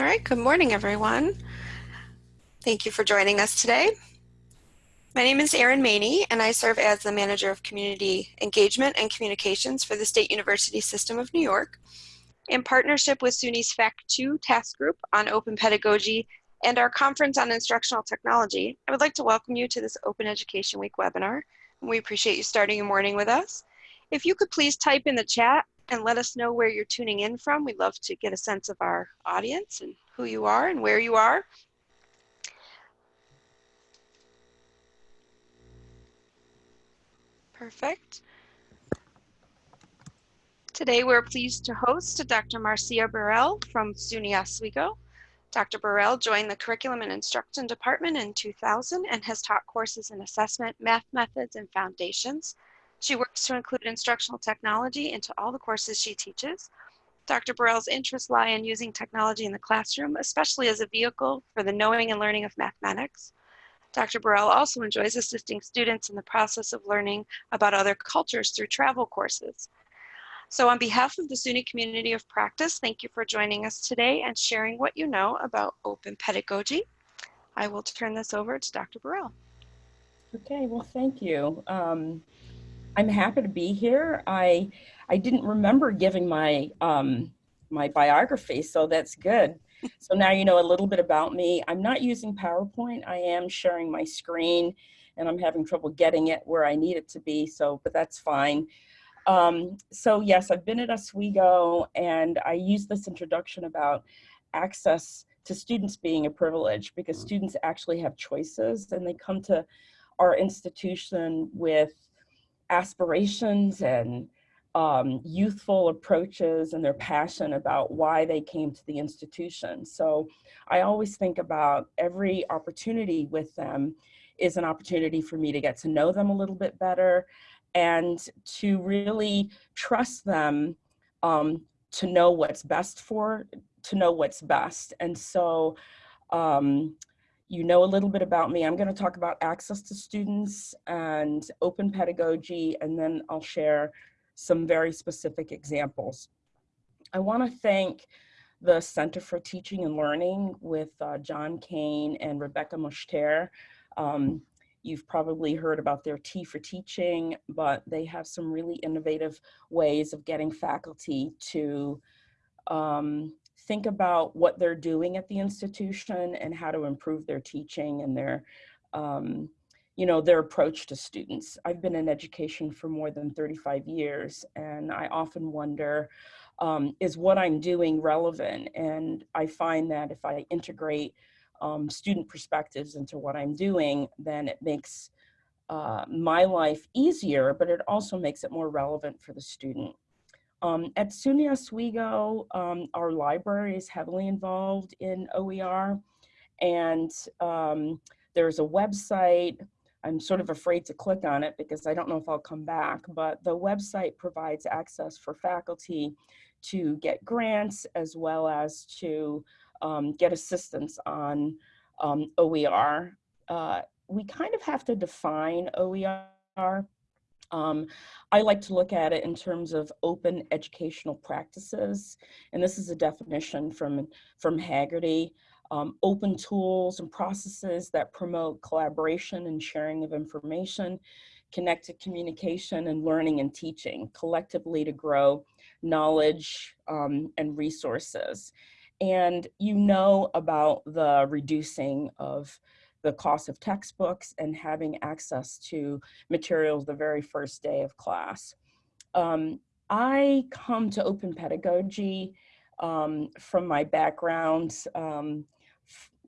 All right, good morning, everyone. Thank you for joining us today. My name is Erin Maney, and I serve as the Manager of Community Engagement and Communications for the State University System of New York. In partnership with SUNY's FACT 2 task group on open pedagogy and our conference on instructional technology, I would like to welcome you to this Open Education Week webinar. We appreciate you starting your morning with us. If you could please type in the chat and let us know where you're tuning in from. We'd love to get a sense of our audience and who you are and where you are. Perfect. Today we're pleased to host Dr. Marcia Burrell from SUNY Oswego. Dr. Burrell joined the Curriculum and Instruction Department in 2000 and has taught courses in assessment, math methods, and foundations. She works to include instructional technology into all the courses she teaches. Dr. Burrell's interests lie in using technology in the classroom, especially as a vehicle for the knowing and learning of mathematics. Dr. Burrell also enjoys assisting students in the process of learning about other cultures through travel courses. So on behalf of the SUNY community of practice, thank you for joining us today and sharing what you know about open pedagogy. I will turn this over to Dr. Burrell. Okay, well, thank you. Um, I'm happy to be here. I I didn't remember giving my um, my biography, so that's good. So now you know a little bit about me. I'm not using PowerPoint. I am sharing my screen, and I'm having trouble getting it where I need it to be. So, but that's fine. Um, so yes, I've been at Oswego, and I use this introduction about access to students being a privilege because students actually have choices, and they come to our institution with aspirations and um, youthful approaches and their passion about why they came to the institution. So I always think about every opportunity with them is an opportunity for me to get to know them a little bit better and to really trust them um, to know what's best for, to know what's best. And so um, you know a little bit about me. I'm going to talk about access to students and open pedagogy, and then I'll share some very specific examples. I want to thank the Center for Teaching and Learning with uh, John Kane and Rebecca Mushtare. Um, you've probably heard about their Tea for Teaching, but they have some really innovative ways of getting faculty to um, think about what they're doing at the institution and how to improve their teaching and their, um, you know, their approach to students. I've been in education for more than 35 years and I often wonder, um, is what I'm doing relevant? And I find that if I integrate um, student perspectives into what I'm doing, then it makes uh, my life easier, but it also makes it more relevant for the student. Um, at SUNY Oswego, um, our library is heavily involved in OER and um, there's a website. I'm sort of afraid to click on it because I don't know if I'll come back, but the website provides access for faculty to get grants as well as to um, get assistance on um, OER. Uh, we kind of have to define OER um, I like to look at it in terms of open educational practices. And this is a definition from, from Hegarty. Um, open tools and processes that promote collaboration and sharing of information, connected communication and learning and teaching collectively to grow knowledge um, and resources. And you know about the reducing of the cost of textbooks and having access to materials the very first day of class. Um, I come to open pedagogy um, from my background, um,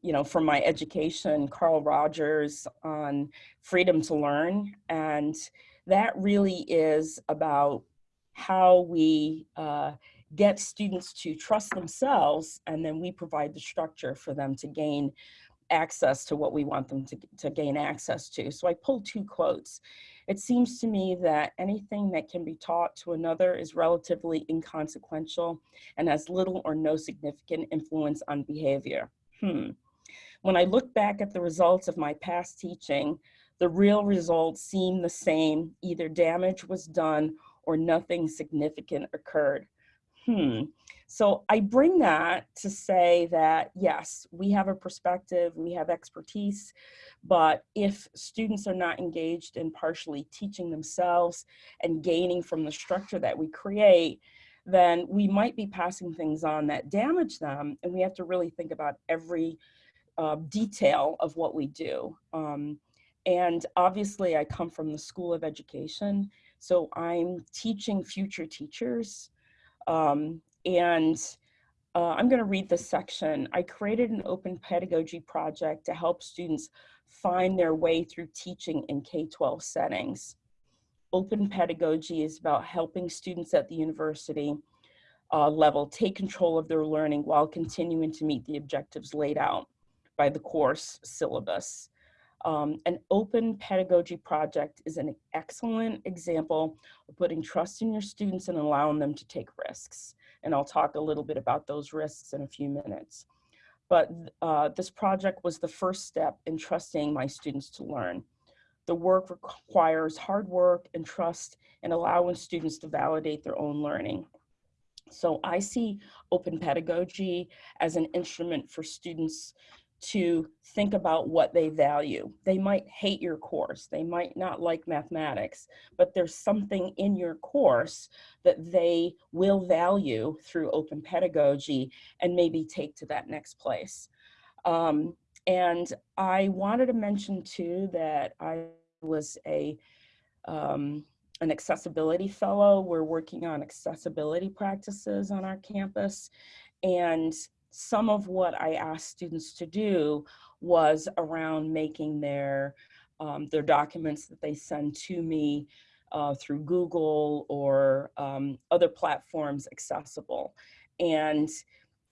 you know, from my education, Carl Rogers on freedom to learn. And that really is about how we uh, get students to trust themselves and then we provide the structure for them to gain access to what we want them to, to gain access to. So I pulled two quotes. It seems to me that anything that can be taught to another is relatively inconsequential and has little or no significant influence on behavior. Hmm. When I look back at the results of my past teaching, the real results seem the same. Either damage was done or nothing significant occurred. Hmm. So I bring that to say that yes, we have a perspective, we have expertise, but if students are not engaged in partially teaching themselves and gaining from the structure that we create, then we might be passing things on that damage them. And we have to really think about every uh, detail of what we do. Um, and obviously I come from the School of Education, so I'm teaching future teachers. Um, and uh, I'm gonna read this section. I created an open pedagogy project to help students find their way through teaching in K-12 settings. Open pedagogy is about helping students at the university uh, level take control of their learning while continuing to meet the objectives laid out by the course syllabus. Um, an open pedagogy project is an excellent example of putting trust in your students and allowing them to take risks. And I'll talk a little bit about those risks in a few minutes. But uh, this project was the first step in trusting my students to learn. The work requires hard work and trust and allowing students to validate their own learning. So I see open pedagogy as an instrument for students to think about what they value. They might hate your course, they might not like mathematics, but there's something in your course that they will value through open pedagogy and maybe take to that next place. Um, and I wanted to mention too that I was a um, an accessibility fellow. We're working on accessibility practices on our campus. And some of what I asked students to do was around making their, um, their documents that they send to me uh, through Google or um, other platforms accessible. And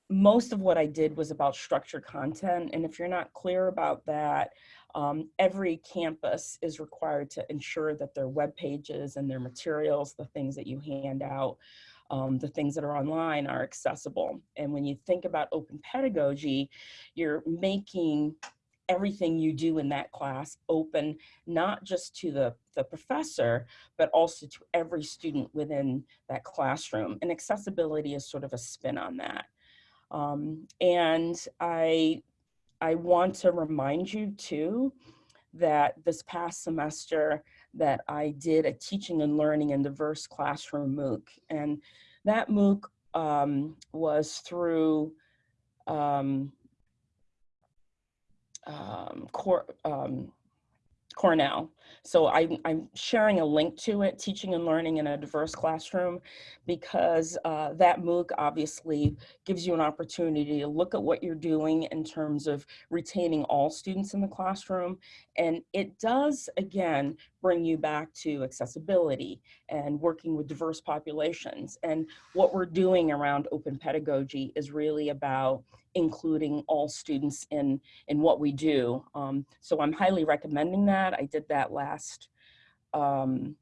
most of what I did was about structured content. And if you're not clear about that, um, every campus is required to ensure that their web pages and their materials, the things that you hand out, um, the things that are online are accessible. And when you think about open pedagogy, you're making everything you do in that class open, not just to the, the professor, but also to every student within that classroom. And accessibility is sort of a spin on that. Um, and I, I want to remind you too, that this past semester, that I did a teaching and learning in diverse classroom MOOC. And that MOOC um, was through um, um, core, um, Cornell. So I, I'm sharing a link to it, Teaching and Learning in a Diverse Classroom, because uh, that MOOC obviously gives you an opportunity to look at what you're doing in terms of retaining all students in the classroom. And it does, again, bring you back to accessibility and working with diverse populations. And what we're doing around open pedagogy is really about including all students in, in what we do. Um, so I'm highly recommending that. I did that last, um,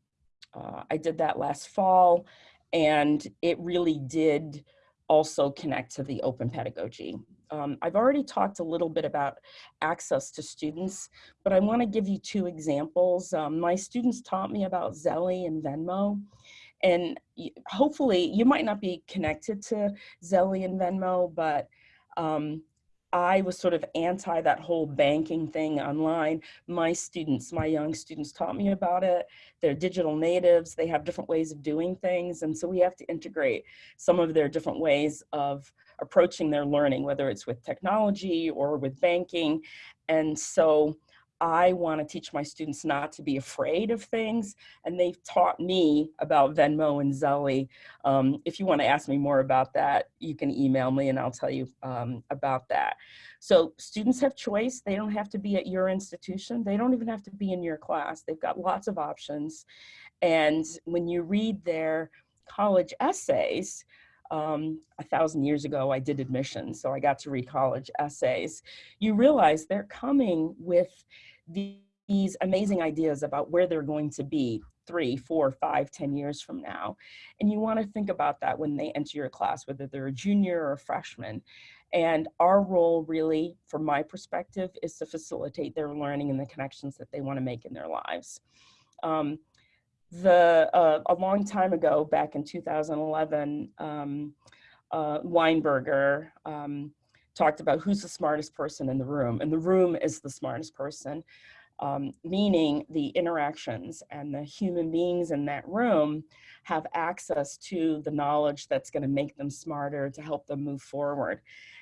uh, I did that last fall and it really did also connect to the open pedagogy. Um, I've already talked a little bit about access to students, but I wanna give you two examples. Um, my students taught me about Zelle and Venmo. And hopefully you might not be connected to Zelle and Venmo, but um, I was sort of anti that whole banking thing online. My students, my young students taught me about it. They're digital natives. They have different ways of doing things. And so we have to integrate some of their different ways of approaching their learning, whether it's with technology or with banking. And so I want to teach my students not to be afraid of things. And they've taught me about Venmo and Zelle. Um, if you want to ask me more about that, you can email me and I'll tell you um, about that. So students have choice. They don't have to be at your institution. They don't even have to be in your class. They've got lots of options. And when you read their college essays, um, a thousand years ago, I did admissions, so I got to read college essays. You realize they're coming with these amazing ideas about where they're going to be three, four, five, ten years from now. And you wanna think about that when they enter your class, whether they're a junior or a freshman. And our role really, from my perspective, is to facilitate their learning and the connections that they wanna make in their lives. Um, the uh, a long time ago, back in 2011, um, uh, Weinberger um, talked about who's the smartest person in the room, and the room is the smartest person, um, meaning the interactions and the human beings in that room have access to the knowledge that's going to make them smarter to help them move forward.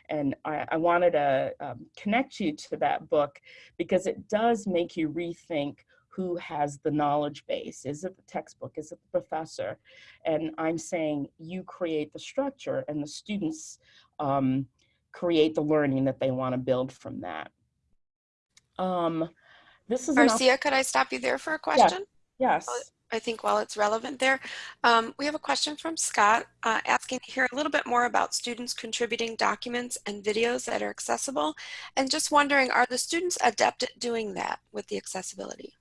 And I, I wanted to um, connect you to that book because it does make you rethink who has the knowledge base. Is it the textbook? Is it the professor? And I'm saying you create the structure and the students um, create the learning that they want to build from that. Um, this is Marcia, could I stop you there for a question? Yeah. Yes. I think while it's relevant there, um, we have a question from Scott uh, asking to hear a little bit more about students contributing documents and videos that are accessible and just wondering, are the students adept at doing that with the accessibility?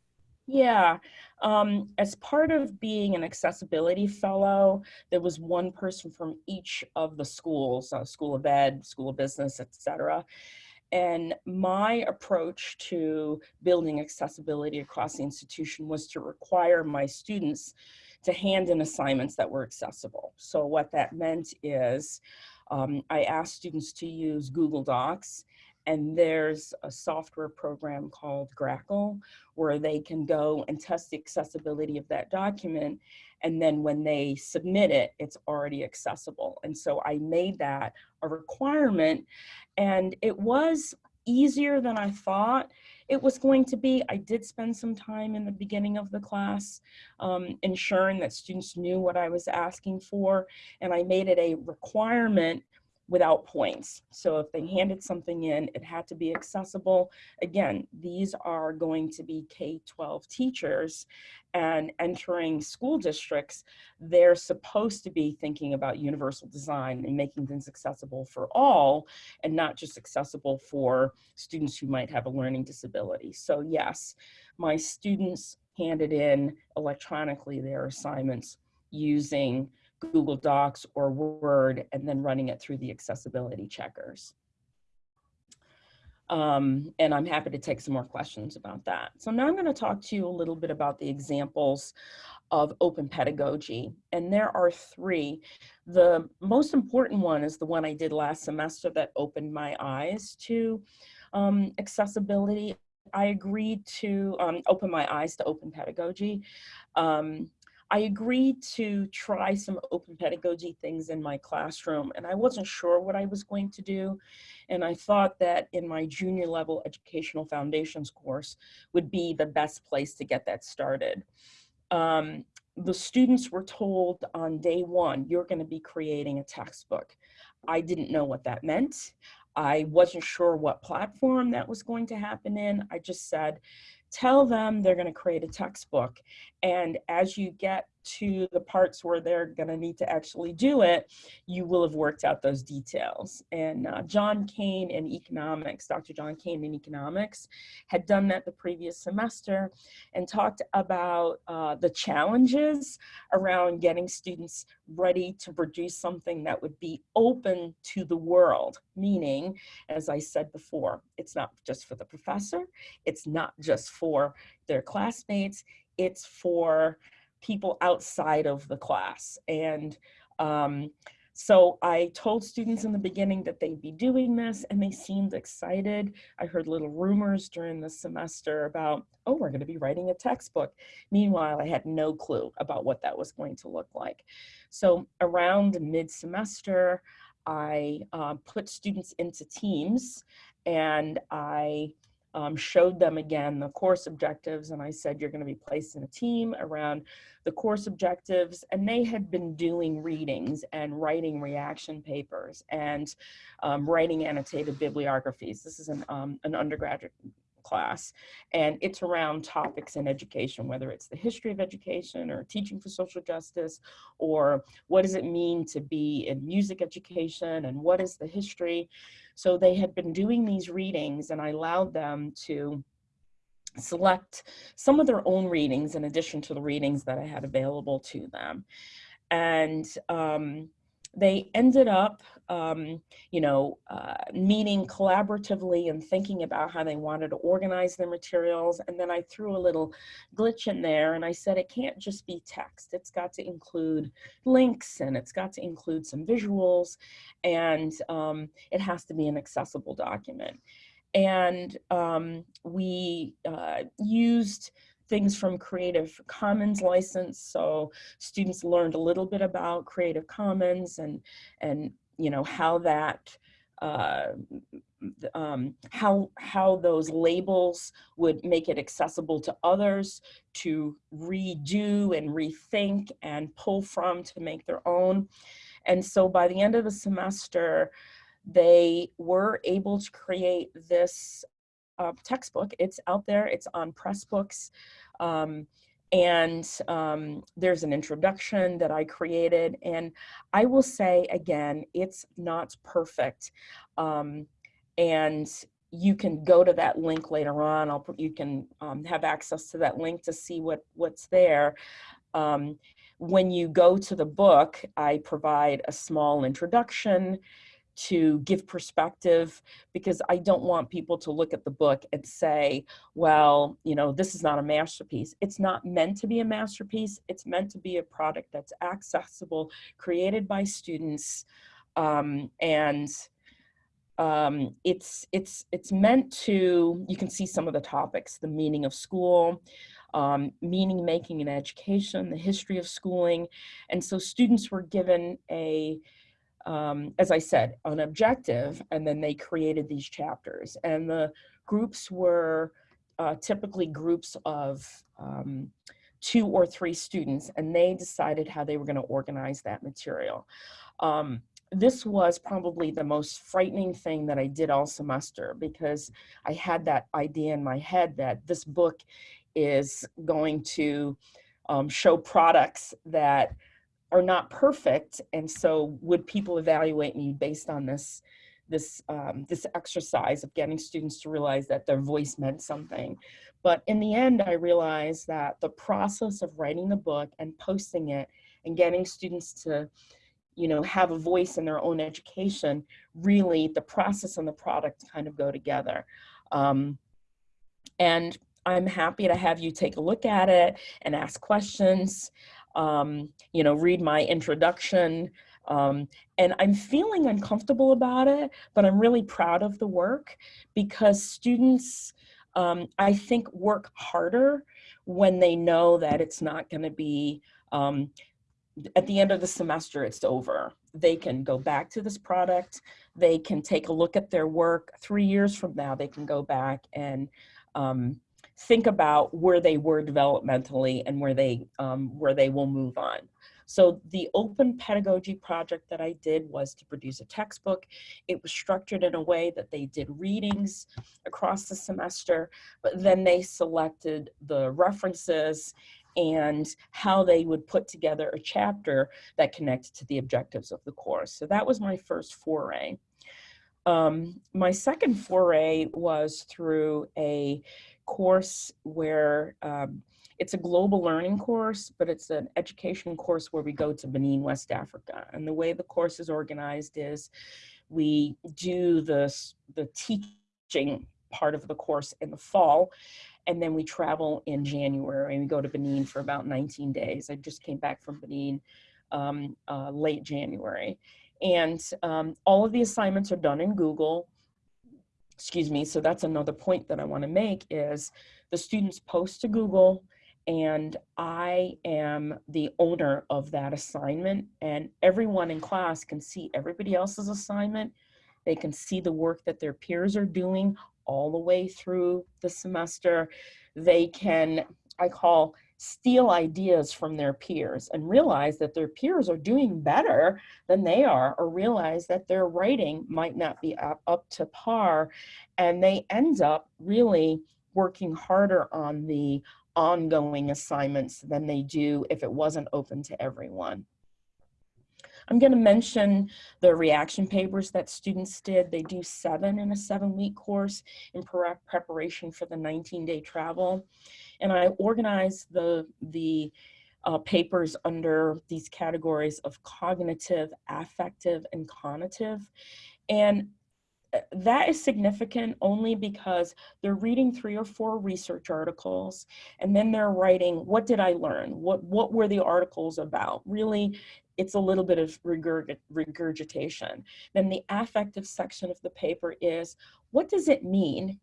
Yeah, um, as part of being an accessibility fellow, there was one person from each of the schools, uh, School of Ed, School of Business, etc. And my approach to building accessibility across the institution was to require my students to hand in assignments that were accessible. So what that meant is um, I asked students to use Google Docs and there's a software program called Grackle where they can go and test the accessibility of that document. And then when they submit it, it's already accessible. And so I made that a requirement and it was easier than I thought it was going to be. I did spend some time in the beginning of the class um, ensuring that students knew what I was asking for, and I made it a requirement without points. So if they handed something in, it had to be accessible. Again, these are going to be K-12 teachers and entering school districts, they're supposed to be thinking about universal design and making things accessible for all and not just accessible for students who might have a learning disability. So yes, my students handed in electronically their assignments using Google Docs or Word and then running it through the accessibility checkers. Um, and I'm happy to take some more questions about that. So now I'm going to talk to you a little bit about the examples of open pedagogy. And there are three. The most important one is the one I did last semester that opened my eyes to um, accessibility. I agreed to um, open my eyes to open pedagogy. Um, I agreed to try some open pedagogy things in my classroom and I wasn't sure what I was going to do. And I thought that in my junior level educational foundations course would be the best place to get that started. Um, the students were told on day one, you're gonna be creating a textbook. I didn't know what that meant. I wasn't sure what platform that was going to happen in. I just said, tell them they're going to create a textbook. And as you get to the parts where they're going to need to actually do it, you will have worked out those details. And uh, John Kane in economics, Dr. John Kane in economics, had done that the previous semester and talked about uh, the challenges around getting students ready to produce something that would be open to the world. Meaning, as I said before, it's not just for the professor, it's not just for their classmates, it's for people outside of the class. And um, so I told students in the beginning that they'd be doing this and they seemed excited. I heard little rumors during the semester about, oh, we're gonna be writing a textbook. Meanwhile, I had no clue about what that was going to look like. So around mid-semester, I uh, put students into teams and I um, showed them again the course objectives and I said you're going to be placed in a team around the course objectives and they had been doing readings and writing reaction papers and um, writing annotated bibliographies. This is an, um, an undergraduate class and it's around topics in education whether it's the history of education or teaching for social justice or what does it mean to be in music education and what is the history so they had been doing these readings and I allowed them to select some of their own readings in addition to the readings that I had available to them. And um, they ended up um, you know, uh, meeting collaboratively and thinking about how they wanted to organize their materials. And then I threw a little glitch in there and I said, it can't just be text. It's got to include links and it's got to include some visuals and um, it has to be an accessible document. And um, we uh, used things from Creative Commons license. So students learned a little bit about Creative Commons and, and you know, how that, uh, um, how, how those labels would make it accessible to others to redo and rethink and pull from to make their own. And so by the end of the semester, they were able to create this uh, textbook. It's out there, it's on Pressbooks. Um, and um, there's an introduction that I created. And I will say again, it's not perfect. Um, and you can go to that link later on. I'll put, you can um, have access to that link to see what, what's there. Um, when you go to the book, I provide a small introduction to give perspective because I don't want people to look at the book and say, well, you know, this is not a masterpiece. It's not meant to be a masterpiece. It's meant to be a product that's accessible, created by students, um, and um, it's, it's, it's meant to, you can see some of the topics, the meaning of school, um, meaning making in education, the history of schooling. And so students were given a, um, as I said, an objective, and then they created these chapters. And the groups were uh, typically groups of um, two or three students, and they decided how they were going to organize that material. Um, this was probably the most frightening thing that I did all semester because I had that idea in my head that this book is going to um, show products that are not perfect. And so would people evaluate me based on this, this, um, this exercise of getting students to realize that their voice meant something. But in the end, I realized that the process of writing the book and posting it and getting students to you know, have a voice in their own education, really the process and the product kind of go together. Um, and I'm happy to have you take a look at it and ask questions um, you know, read my introduction. Um, and I'm feeling uncomfortable about it, but I'm really proud of the work because students, um, I think, work harder when they know that it's not going to be, um, at the end of the semester, it's over. They can go back to this product. They can take a look at their work. Three years from now, they can go back and um, think about where they were developmentally and where they, um, where they will move on. So the open pedagogy project that I did was to produce a textbook. It was structured in a way that they did readings across the semester, but then they selected the references and how they would put together a chapter that connected to the objectives of the course. So that was my first foray. Um, my second foray was through a course where um, it's a global learning course, but it's an education course where we go to Benin, West Africa. And the way the course is organized is we do the, the teaching part of the course in the fall, and then we travel in January and we go to Benin for about 19 days. I just came back from Benin um, uh, late January. And um, all of the assignments are done in Google excuse me, so that's another point that I wanna make is the students post to Google and I am the owner of that assignment and everyone in class can see everybody else's assignment. They can see the work that their peers are doing all the way through the semester. They can, I call steal ideas from their peers and realize that their peers are doing better than they are or realize that their writing might not be up, up to par and they end up really working harder on the ongoing assignments than they do if it wasn't open to everyone. I'm going to mention the reaction papers that students did. They do seven in a seven week course in preparation for the 19 day travel. And I organize the, the uh, papers under these categories of cognitive, affective, and conative. And uh, that is significant only because they're reading three or four research articles and then they're writing, what did I learn? What, what were the articles about? Really, it's a little bit of regurg regurgitation. Then the affective section of the paper is, what does it mean?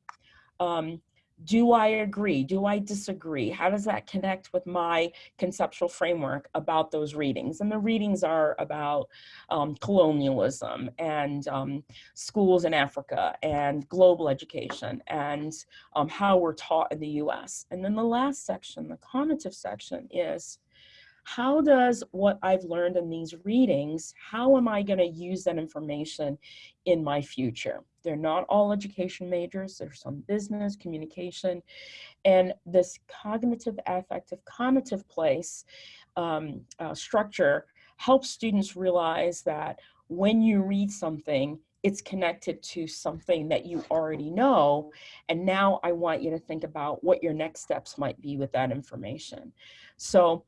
Um, do I agree? Do I disagree? How does that connect with my conceptual framework about those readings? And the readings are about um, colonialism and um, schools in Africa and global education and um, how we're taught in the US. And then the last section, the conative section is, how does what I've learned in these readings, how am I gonna use that information in my future? They're not all education majors, there's some business, communication, and this cognitive, affective, conative place um, uh, structure helps students realize that when you read something, it's connected to something that you already know. And now I want you to think about what your next steps might be with that information. So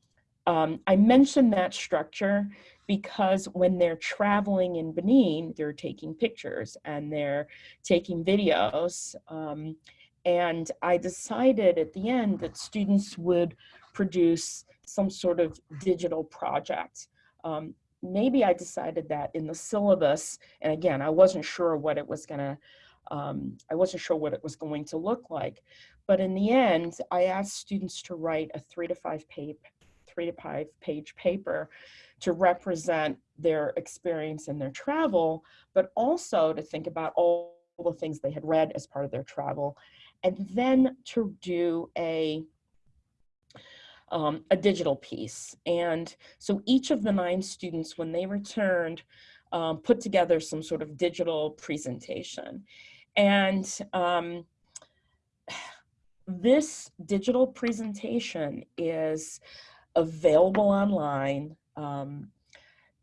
um, I mentioned that structure because when they're traveling in Benin, they're taking pictures and they're taking videos. Um, and I decided at the end that students would produce some sort of digital project. Um, maybe I decided that in the syllabus, and again, I wasn't sure what it was gonna, um, I wasn't sure what it was going to look like. But in the end, I asked students to write a three to five page, three to five page paper to represent their experience and their travel, but also to think about all the things they had read as part of their travel, and then to do a um, a digital piece. And so each of the nine students, when they returned, um, put together some sort of digital presentation. And um, this digital presentation is available online. Um,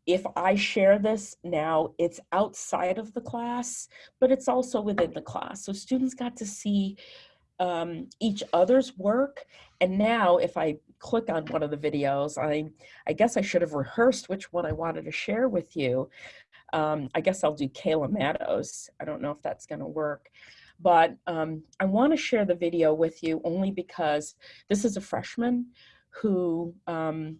if I share this now, it's outside of the class, but it's also within the class. So students got to see um, each other's work. And now if I click on one of the videos, I, I guess I should have rehearsed which one I wanted to share with you. Um, I guess I'll do Kayla Matos. I don't know if that's gonna work. But um, I wanna share the video with you only because this is a freshman who um,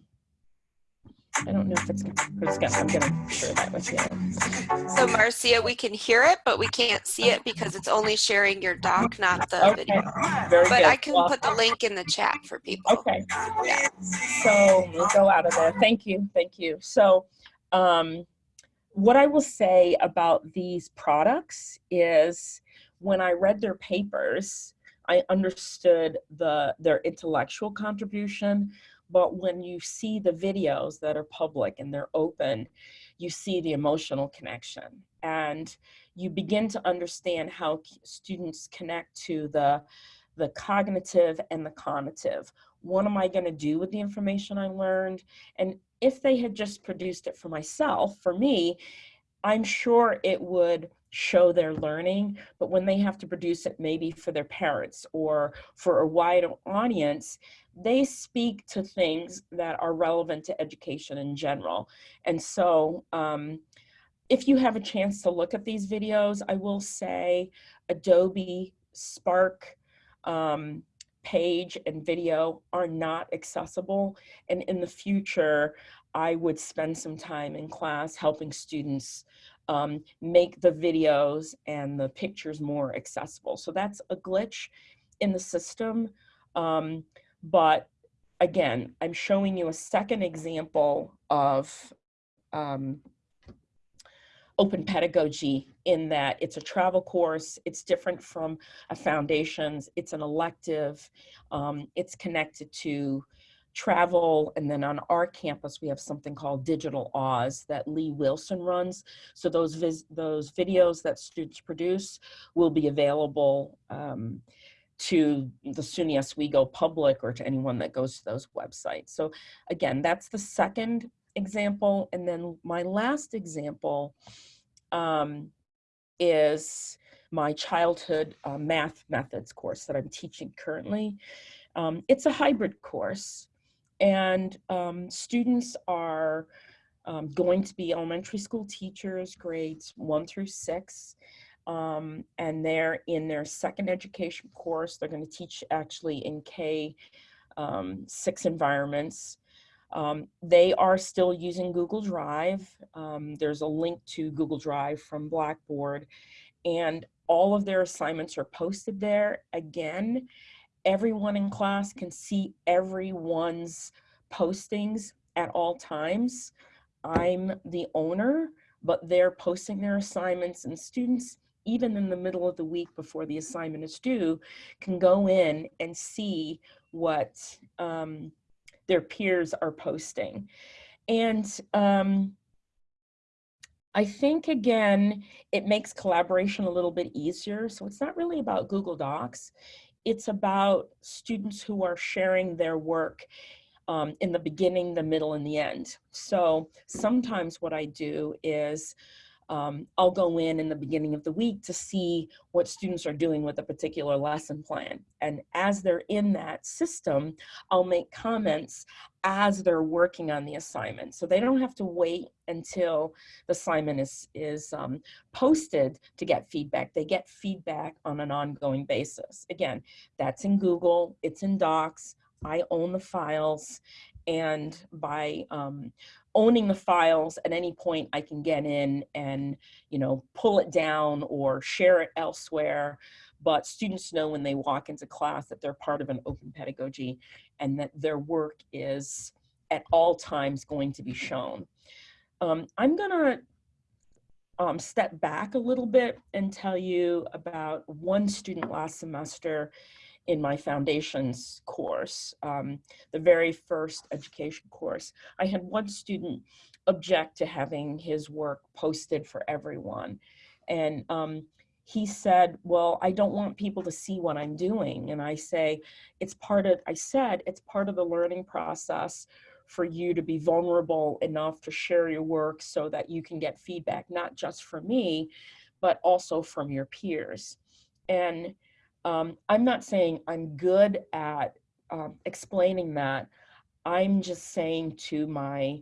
I don't know if it's gonna, I'm gonna share that with you. So Marcia, we can hear it, but we can't see it because it's only sharing your doc, not the okay. video. Very but good. I can well, put the link in the chat for people. Okay. Yeah. So we'll go out of there. Thank you. Thank you. So um, what I will say about these products is when I read their papers, I understood the their intellectual contribution, but when you see the videos that are public and they're open, you see the emotional connection and you begin to understand how students connect to the the cognitive and the conative. What am I going to do with the information I learned? And if they had just produced it for myself, for me, I'm sure it would show their learning, but when they have to produce it maybe for their parents or for a wider audience, they speak to things that are relevant to education in general. And so um, if you have a chance to look at these videos, I will say Adobe Spark um, page and video are not accessible. And in the future, I would spend some time in class helping students um, make the videos and the pictures more accessible. So that's a glitch in the system. Um, but again, I'm showing you a second example of um, open pedagogy in that it's a travel course, it's different from a foundations, it's an elective, um, it's connected to travel. And then on our campus, we have something called Digital Oz that Lee Wilson runs. So those, those videos that students produce will be available um, to the SUNY Oswego public or to anyone that goes to those websites. So again, that's the second example. And then my last example um, is my childhood uh, math methods course that I'm teaching currently. Um, it's a hybrid course And um, students are um, going to be elementary school teachers, grades one through six. Um, and they're in their second education course. They're going to teach actually in K um, six environments. Um, they are still using Google Drive. Um, there's a link to Google Drive from Blackboard and all of their assignments are posted there. Again, everyone in class can see everyone's postings at all times. I'm the owner, but they're posting their assignments and students, even in the middle of the week before the assignment is due, can go in and see what um, their peers are posting. And um, I think again, it makes collaboration a little bit easier. So it's not really about Google Docs. It's about students who are sharing their work um, in the beginning, the middle, and the end. So sometimes what I do is um, I'll go in in the beginning of the week to see what students are doing with a particular lesson plan. And as they're in that system, I'll make comments as they're working on the assignment. So they don't have to wait until the assignment is, is um, posted to get feedback. They get feedback on an ongoing basis. Again, that's in Google, it's in Docs, I own the files, and by um, owning the files at any point I can get in and you know pull it down or share it elsewhere but students know when they walk into class that they're part of an open pedagogy and that their work is at all times going to be shown. Um, I'm gonna um, step back a little bit and tell you about one student last semester in my foundations course, um, the very first education course. I had one student object to having his work posted for everyone. And um, he said, well, I don't want people to see what I'm doing. And I say, it's part of, I said, it's part of the learning process for you to be vulnerable enough to share your work so that you can get feedback, not just from me, but also from your peers. And um, I'm not saying I'm good at um, explaining that. I'm just saying to my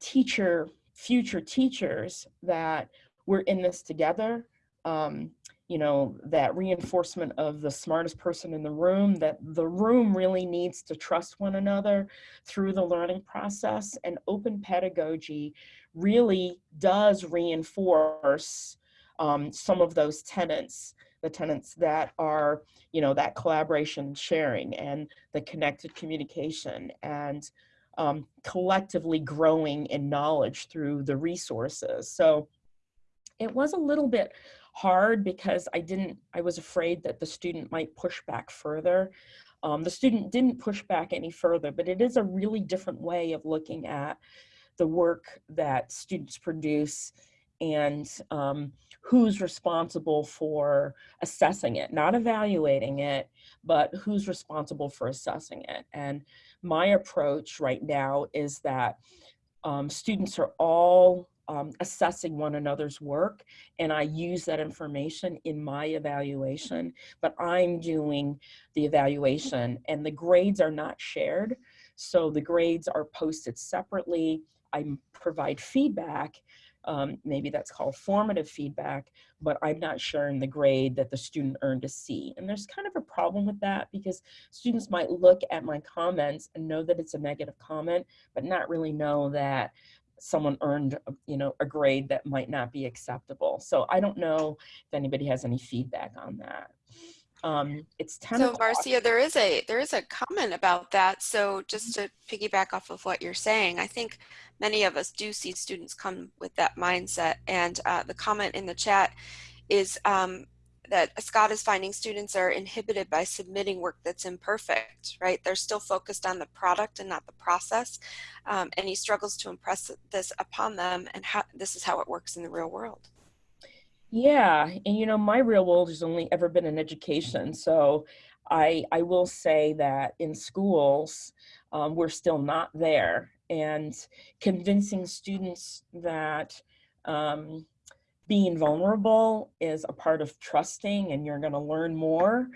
teacher, future teachers that we're in this together. Um, you know, that reinforcement of the smartest person in the room, that the room really needs to trust one another through the learning process and open pedagogy really does reinforce um, some of those tenets the tenants that are, you know, that collaboration sharing and the connected communication and um, collectively growing in knowledge through the resources. So it was a little bit hard because I didn't, I was afraid that the student might push back further. Um, the student didn't push back any further, but it is a really different way of looking at the work that students produce and um, who's responsible for assessing it, not evaluating it, but who's responsible for assessing it. And my approach right now is that um, students are all um, assessing one another's work and I use that information in my evaluation, but I'm doing the evaluation and the grades are not shared. So the grades are posted separately. I provide feedback um, maybe that's called formative feedback, but I'm not sharing the grade that the student earned a C. And there's kind of a problem with that because students might look at my comments and know that it's a negative comment, but not really know that someone earned you know a grade that might not be acceptable so i don't know if anybody has any feedback on that um, it's 10 so Marcia, there is a there is a comment about that. So just to piggyback off of what you're saying, I think many of us do see students come with that mindset. And uh, the comment in the chat is um, that Scott is finding students are inhibited by submitting work that's imperfect, right? They're still focused on the product and not the process. Um, and he struggles to impress this upon them and how this is how it works in the real world. Yeah, and you know, my real world has only ever been in education. So I, I will say that in schools, um, we're still not there. And convincing students that um, being vulnerable is a part of trusting and you're going to learn more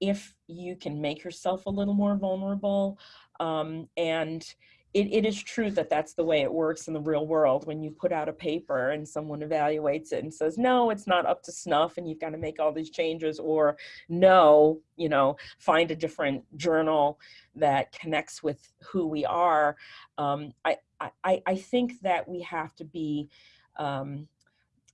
if you can make yourself a little more vulnerable. Um, and it, it is true that that's the way it works in the real world when you put out a paper and someone evaluates it and says no it's not up to snuff and you've got to make all these changes or no you know find a different journal that connects with who we are. Um, I, I i think that we have to be um,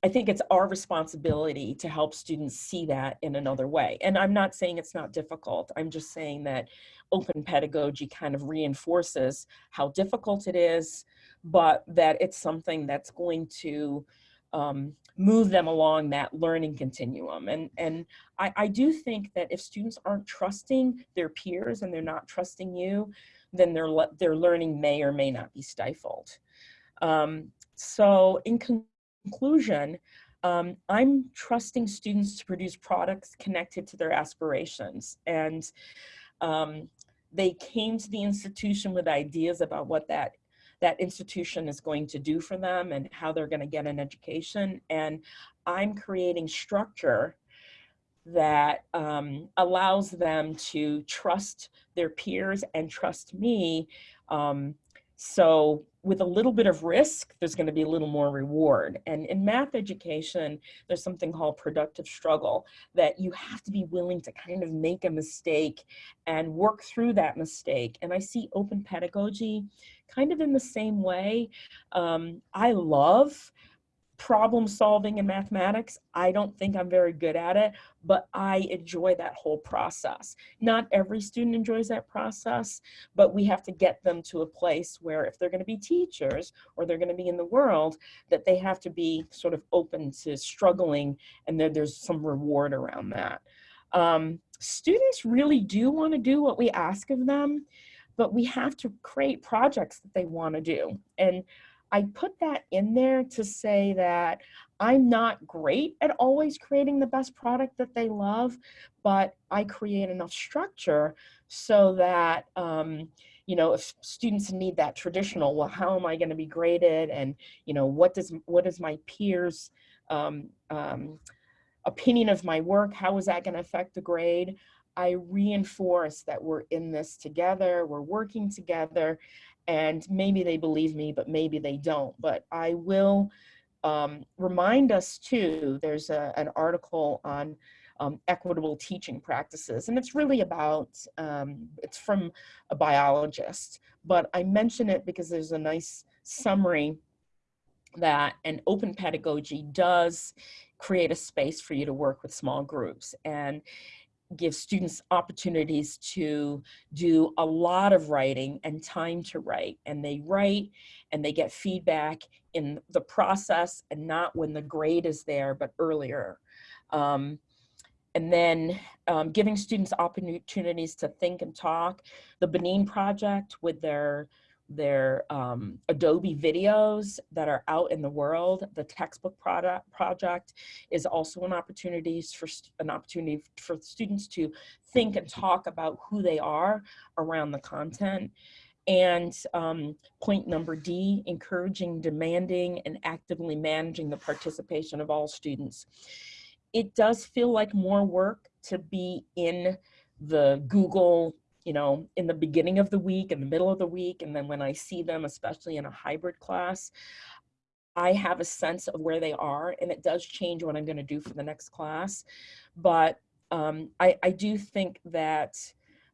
I think it's our responsibility to help students see that in another way. And I'm not saying it's not difficult. I'm just saying that open pedagogy kind of reinforces how difficult it is, but that it's something that's going to um, move them along that learning continuum. And, and I, I do think that if students aren't trusting their peers and they're not trusting you, then their, their learning may or may not be stifled. Um, so in conclusion, um, I'm trusting students to produce products connected to their aspirations. And um, they came to the institution with ideas about what that that institution is going to do for them and how they're going to get an education. And I'm creating structure that um, allows them to trust their peers and trust me um, so with a little bit of risk, there's going to be a little more reward. And in math education, there's something called productive struggle that you have to be willing to kind of make a mistake and work through that mistake. And I see open pedagogy kind of in the same way. Um, I love problem solving in mathematics. I don't think I'm very good at it, but I enjoy that whole process. Not every student enjoys that process, but we have to get them to a place where if they're gonna be teachers or they're gonna be in the world, that they have to be sort of open to struggling and then there's some reward around that. Um, students really do wanna do what we ask of them, but we have to create projects that they wanna do. And I put that in there to say that I'm not great at always creating the best product that they love, but I create enough structure so that, um, you know, if students need that traditional, well, how am I going to be graded? And, you know, what does, what is my peers um, um, opinion of my work? How is that going to affect the grade? I reinforce that we're in this together, we're working together, and maybe they believe me, but maybe they don't. But I will um, remind us too, there's a, an article on um, equitable teaching practices, and it's really about, um, it's from a biologist, but I mention it because there's a nice summary that an open pedagogy does create a space for you to work with small groups. And give students opportunities to do a lot of writing and time to write. And they write and they get feedback in the process and not when the grade is there, but earlier. Um, and then um, giving students opportunities to think and talk. The Benin Project with their their um, Adobe videos that are out in the world. The textbook product project is also an opportunity for an opportunity for students to think and talk about who they are around the content. And um, point number D, encouraging, demanding, and actively managing the participation of all students. It does feel like more work to be in the Google you know, in the beginning of the week, in the middle of the week, and then when I see them, especially in a hybrid class, I have a sense of where they are, and it does change what I'm going to do for the next class. But um, I, I, do think that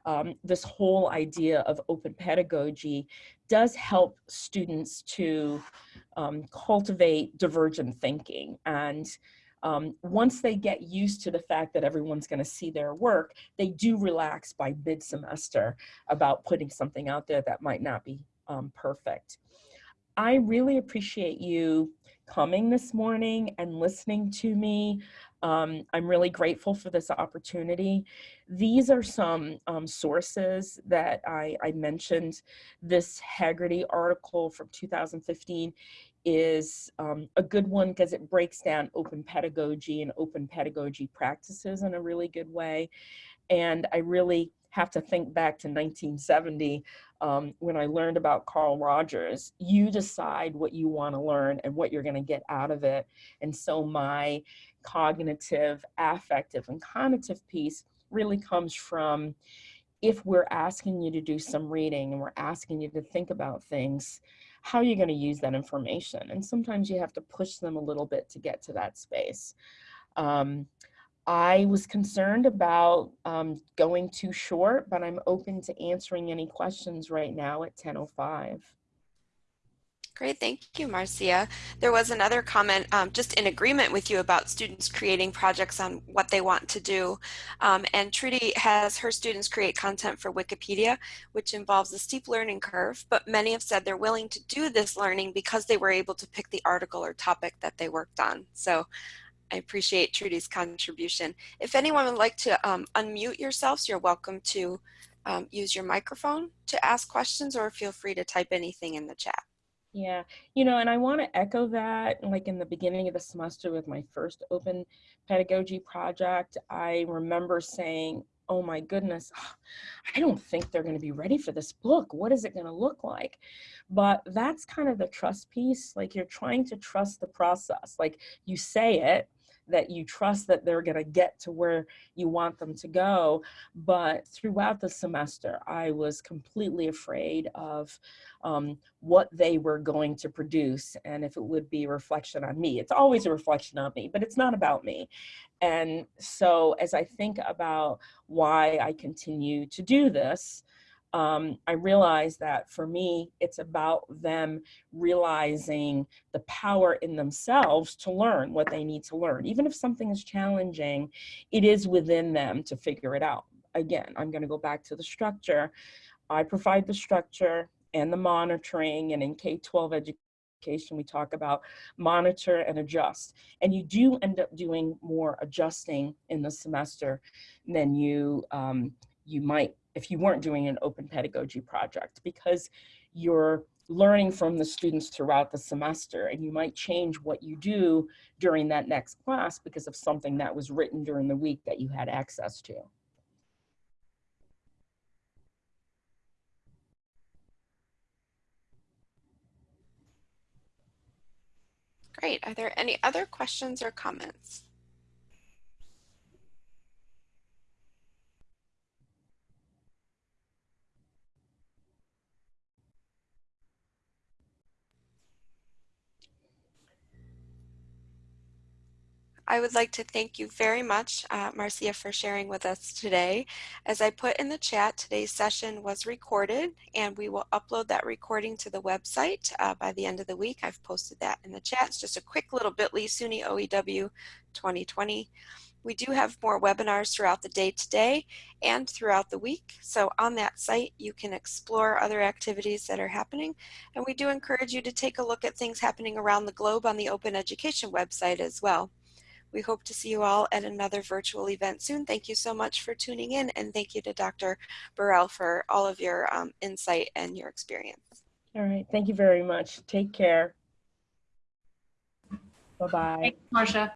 um, this whole idea of open pedagogy does help students to um, cultivate divergent thinking and um, once they get used to the fact that everyone's going to see their work, they do relax by mid-semester about putting something out there that might not be um, perfect. I really appreciate you coming this morning and listening to me. Um, I'm really grateful for this opportunity. These are some um, sources that I, I, mentioned. This Hegarty article from 2015 is um, a good one because it breaks down open pedagogy and open pedagogy practices in a really good way. And I really have to think back to 1970 um, when I learned about Carl Rogers. You decide what you want to learn and what you're going to get out of it. And so my cognitive, affective, and cognitive piece really comes from if we're asking you to do some reading and we're asking you to think about things, how are you going to use that information? And sometimes you have to push them a little bit to get to that space. Um, I was concerned about um, going too short, but I'm open to answering any questions right now at 10.05. Great, thank you, Marcia. There was another comment um, just in agreement with you about students creating projects on what they want to do. Um, and Trudy has her students create content for Wikipedia, which involves a steep learning curve, but many have said they're willing to do this learning because they were able to pick the article or topic that they worked on. So I appreciate Trudy's contribution. If anyone would like to um, unmute yourselves, you're welcome to um, use your microphone to ask questions or feel free to type anything in the chat. Yeah, you know, and I want to echo that like in the beginning of the semester with my first open pedagogy project, I remember saying, oh my goodness, I don't think they're going to be ready for this book. What is it going to look like? But that's kind of the trust piece. Like you're trying to trust the process. Like you say it, that you trust that they're going to get to where you want them to go. But throughout the semester, I was completely afraid of um, what they were going to produce and if it would be a reflection on me. It's always a reflection on me, but it's not about me. And so as I think about why I continue to do this, um, I realize that for me, it's about them realizing the power in themselves to learn what they need to learn. Even if something is challenging, it is within them to figure it out. Again, I'm going to go back to the structure. I provide the structure and the monitoring, and in K-12 education, we talk about monitor and adjust. And you do end up doing more adjusting in the semester than you um, you might if you weren't doing an open pedagogy project because you're learning from the students throughout the semester and you might change what you do during that next class because of something that was written during the week that you had access to. Great. Are there any other questions or comments? I would like to thank you very much, uh, Marcia, for sharing with us today. As I put in the chat, today's session was recorded and we will upload that recording to the website uh, by the end of the week. I've posted that in the chat. It's just a quick little bit.ly SUNY OEW 2020. We do have more webinars throughout the day today and throughout the week. So on that site, you can explore other activities that are happening. And we do encourage you to take a look at things happening around the globe on the Open Education website as well. We hope to see you all at another virtual event soon. Thank you so much for tuning in and thank you to Dr. Burrell for all of your um, insight and your experience. All right, thank you very much. Take care. Bye-bye. Thanks, Marcia.